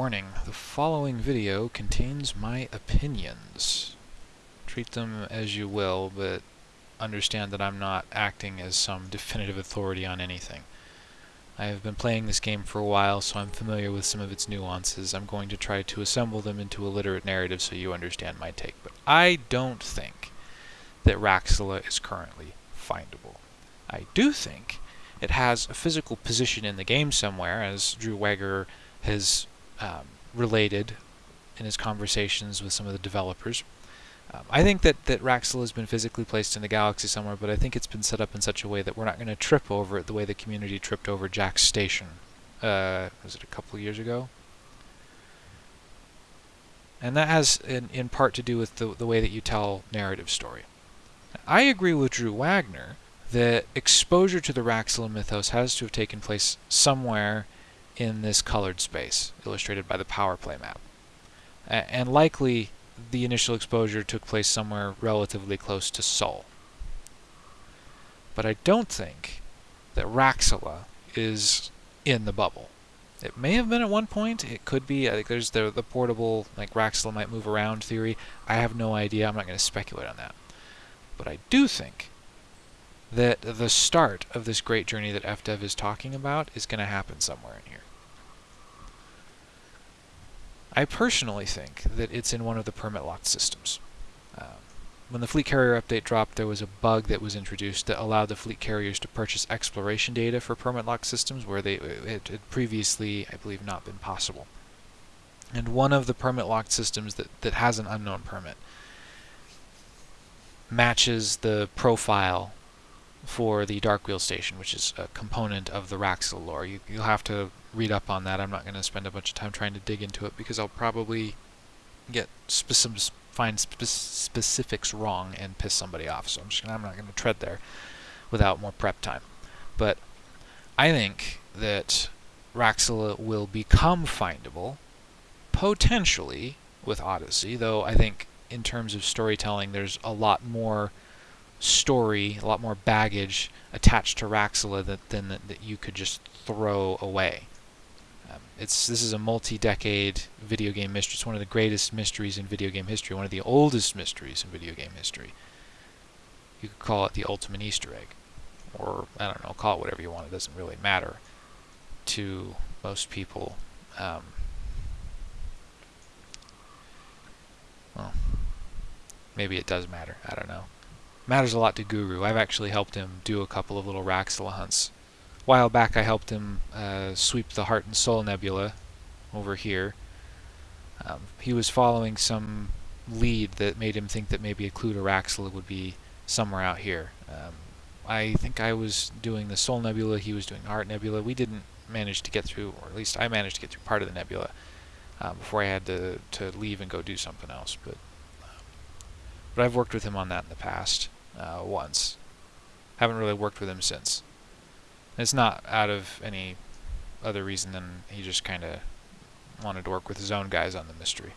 Warning, the following video contains my opinions. Treat them as you will, but understand that I'm not acting as some definitive authority on anything. I have been playing this game for a while, so I'm familiar with some of its nuances. I'm going to try to assemble them into a literate narrative so you understand my take. But I don't think that Raxxla is currently findable. I do think it has a physical position in the game somewhere, as Drew Wagar has um, related in his conversations with some of the developers. Um, I think that, that Raxxla has been physically placed in the galaxy somewhere, but I think it's been set up in such a way that we're not going to trip over it the way the community tripped over Jaques station. Uh, was it a couple years ago? And that has in, in part to do with the, the way that you tell narrative story. I agree with Drew Wagar that exposure to the Raxxla mythos has to have taken place somewhere in this colored space, illustrated by the power play map. A and likely the initial exposure took place somewhere relatively close to Sol. But I don't think that Raxxla is in the bubble. It may have been at one point. It could be. I think there's the, the portable, like Raxxla might move around theory. I have no idea. I'm not going to speculate on that. But I do think that the start of this great journey that FDev is talking about is going to happen somewhere in here. I personally think that it's in one of the permit locked systems. Um, when the fleet carrier update dropped, there was a bug that was introduced that allowed the fleet carriers to purchase exploration data for permit locked systems where they it had previously, I believe, not been possible. And one of the permit locked systems that, that has an unknown permit matches the profile for the Darkwheel station, which is a component of the Raxxla lore. You, will have to read up on that. I'm not going to spend a bunch of time trying to dig into it because I'll probably get specific, find spe specifics wrong and piss somebody off. So I'm just gonna, I'm not going to tread there without more prep time. But I think that Raxxla will become findable potentially with Odyssey, though I think in terms of storytelling there's a lot more story, a lot more baggage attached to Raxxla that, than that, that you could just throw away. Um, it's this is a multi-decade video game mystery. It's one of the greatest mysteries in video game history, one of the oldest mysteries in video game history. You could call it the ultimate Easter egg, or I don't know, call it whatever you want. It doesn't really matter to most people. Um, well, maybe it does matter. I don't know matters a lot to Guru. I've actually helped him do a couple of little Raxxla hunts. A while back I helped him uh, sweep the Heart and Soul Nebula over here. Um, he was following some lead that made him think that maybe a clue to Raxxla would be somewhere out here. Um, I think I was doing the Soul Nebula, he was doing the Heart Nebula. We didn't manage to get through, or at least I managed to get through part of the nebula uh, before I had to, to leave and go do something else. But, um, but I've worked with him on that in the past uh, once. Haven't really worked with him since. It's not out of any other reason than he just kind of wanted to work with his own guys on the mystery.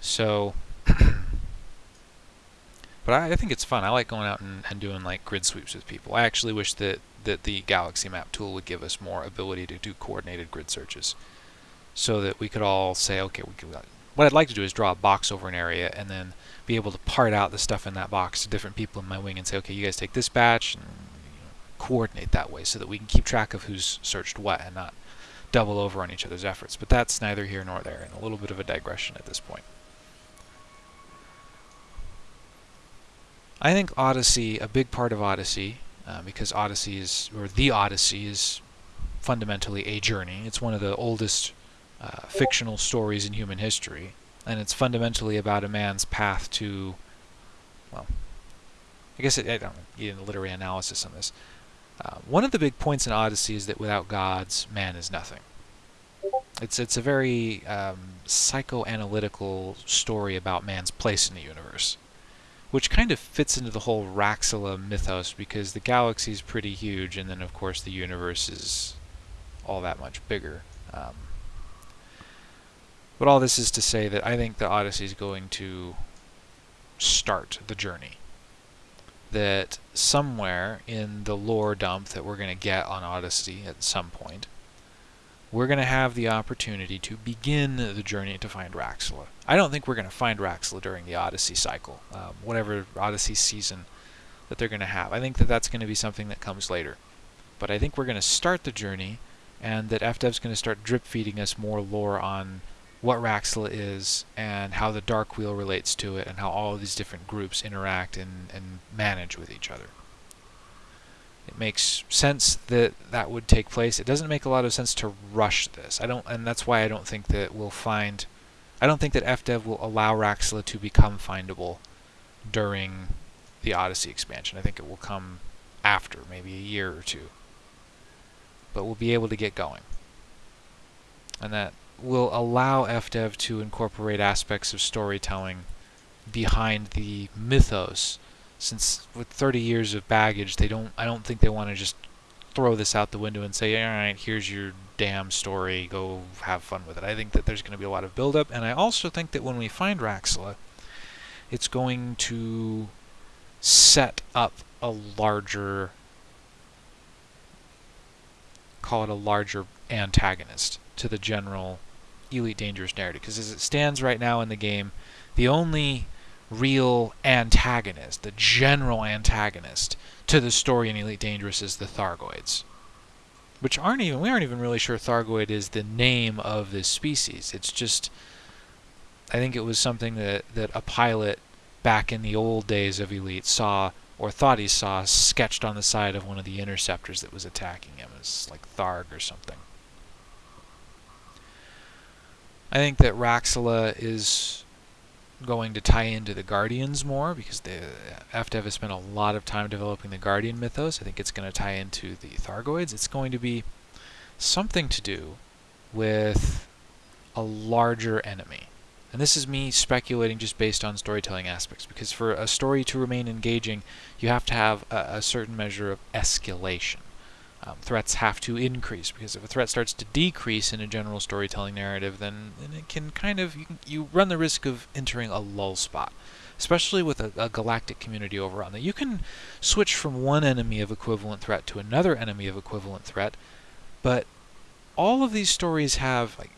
So, but I, I, think it's fun. I like going out and, and, doing like grid sweeps with people. I actually wish that, that the Galaxy Map tool would give us more ability to do coordinated grid searches so that we could all say, okay, we could, what I'd like to do is draw a box over an area and then be able to part out the stuff in that box to different people in my wing and say, okay, you guys take this batch and coordinate that way so that we can keep track of who's searched what and not double over on each other's efforts. But that's neither here nor there, and a little bit of a digression at this point. I think Odyssey, a big part of Odyssey, uh, because Odyssey is, or the Odyssey is fundamentally a journey. It's one of the oldest uh, fictional stories in human history and it's fundamentally about a man's path to, well, I guess it, I don't need a literary analysis on this. Uh, one of the big points in Odyssey is that without gods, man is nothing. It's it's a very um, psychoanalytical story about man's place in the universe, which kind of fits into the whole Raxxla mythos because the galaxy is pretty huge, and then of course the universe is all that much bigger. Um, but all this is to say that I think the Odyssey is going to start the journey. That somewhere in the lore dump that we're going to get on Odyssey at some point, we're going to have the opportunity to begin the journey to find Raxxla. I don't think we're going to find Raxxla during the Odyssey cycle, um, whatever Odyssey season that they're going to have. I think that that's going to be something that comes later. But I think we're going to start the journey, and that FDev's going to start drip feeding us more lore on what Raxxla is and how the Dark Wheel relates to it and how all these different groups interact and, and manage with each other. It makes sense that that would take place. It doesn't make a lot of sense to rush this. I don't, and that's why I don't think that we'll find. I don't think that FDev will allow Raxxla to become findable during the Odyssey expansion. I think it will come after, maybe a year or two. But we'll be able to get going. And that will allow FDev to incorporate aspects of storytelling behind the mythos. Since with 30 years of baggage, they don't. I don't think they want to just throw this out the window and say, "All right, here's your damn story. Go have fun with it." I think that there's going to be a lot of build-up, and I also think that when we find Raxxla, it's going to set up a larger call it a larger antagonist to the general Elite Dangerous narrative. Because as it stands right now in the game, the only real antagonist, the general antagonist to the story in Elite Dangerous is the Thargoids. Which aren't even, we aren't even really sure Thargoid is the name of this species. It's just, I think it was something that, that a pilot back in the old days of Elite saw or thought he saw sketched on the side of one of the interceptors that was attacking him. It's like Tharg or something. I think that Raxxla is going to tie into the Guardians more because the FDev has spent a lot of time developing the Guardian mythos. I think it's going to tie into the Thargoids. It's going to be something to do with a larger enemy. And this is me speculating just based on storytelling aspects, because for a story to remain engaging, you have to have a, a certain measure of escalation. Um, threats have to increase, because if a threat starts to decrease in a general storytelling narrative, then, then it can kind of, you, can, you, run the risk of entering a lull spot. Especially with a, a galactic community over on That you can switch from one enemy of equivalent threat to another enemy of equivalent threat, but all of these stories have, like,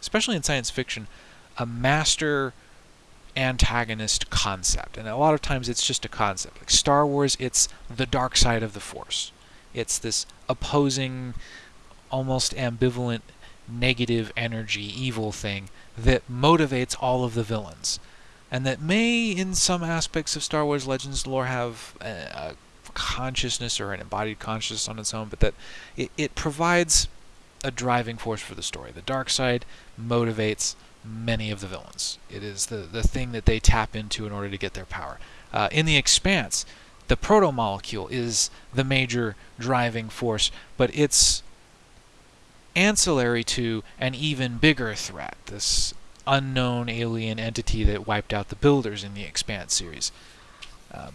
especially in science fiction, a master antagonist concept. And a lot of times it's just a concept. Like Star Wars, it's the dark side of the Force. It's this opposing, almost ambivalent, negative energy, evil thing that motivates all of the villains. And that may, in some aspects of Star Wars Legends lore, have a, a consciousness or an embodied consciousness on its own, but that it, it provides a driving force for the story. The dark side motivates many of the villains. It is the, the thing that they tap into in order to get their power. Uh, in the Expanse, the proto-molecule is the major driving force, but it's ancillary to an even bigger threat, this unknown alien entity that wiped out the Builders in the Expanse series. Um,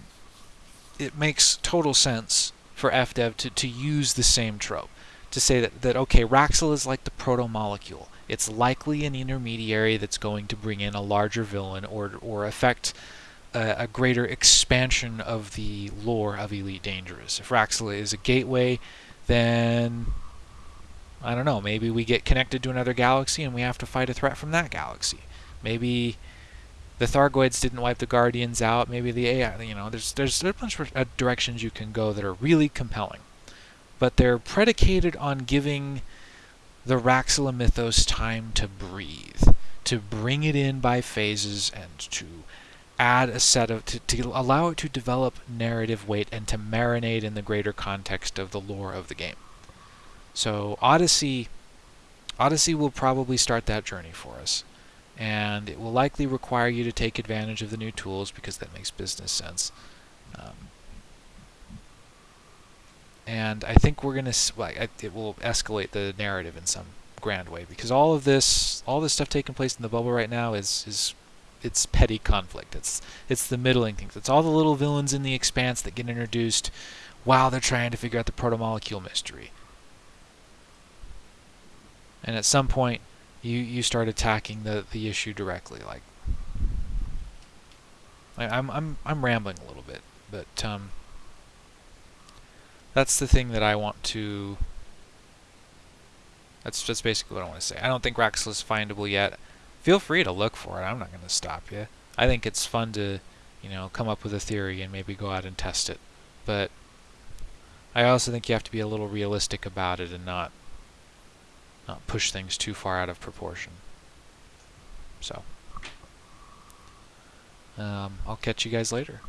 it makes total sense for FDev to, to use the same trope, to say that, that okay, Raxxla is like the proto-molecule it's likely an intermediary that's going to bring in a larger villain or, or affect a, a greater expansion of the lore of Elite Dangerous. If Raxxla is a gateway, then I don't know, maybe we get connected to another galaxy and we have to fight a threat from that galaxy. Maybe the Thargoids didn't wipe the Guardians out. Maybe the AI, you know, there's there's a bunch of uh, directions you can go that are really compelling, but they're predicated on giving the Raxxla mythos time to breathe, to bring it in by phases and to add a set of, to, to allow it to develop narrative weight and to marinate in the greater context of the lore of the game. So Odyssey, Odyssey will probably start that journey for us. And it will likely require you to take advantage of the new tools because that makes business sense. Um, and I think we're gonna well, it will escalate the narrative in some grand way because all of this all this stuff taking place in the bubble right now is is it's petty conflict it's it's the middling things it's all the little villains in the expanse that get introduced while they're trying to figure out the proto-molecule mystery and at some point you you start attacking the the issue directly like I'm I'm I'm rambling a little bit but um that's the thing that I want to That's that's basically what I want to say. I don't think Raxxla is findable yet. Feel free to look for it. I'm not going to stop you. I think it's fun to, you know, come up with a theory and maybe go out and test it. But I also think you have to be a little realistic about it and not not push things too far out of proportion. So, um, I'll catch you guys later.